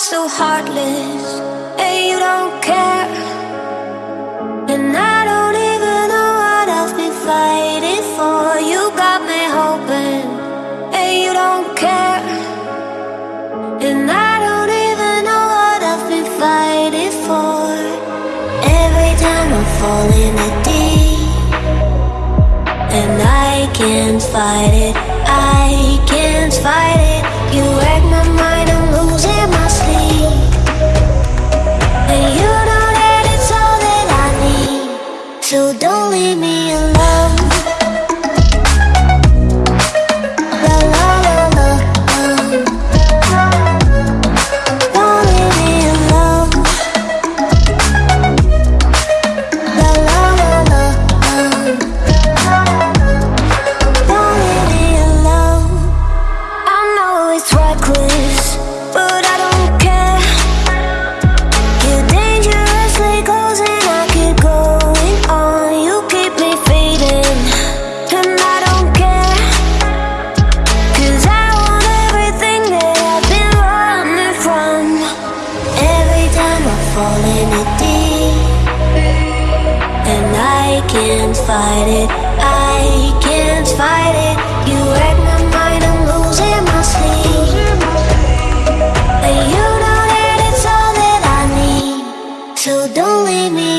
so heartless, and you don't care. And I don't even know what I've been fighting for. You got me hoping, and you don't care. And I don't even know what I've been fighting for. Every time I fall in a deep, and I can't fight it, I can't fight it. You reckless, but I don't care. You're dangerously close and I keep going on. You keep me fading, and I don't care. Cause I want everything that I've been running from. Every time I fall in it deep, and I can't fight it. So don't leave me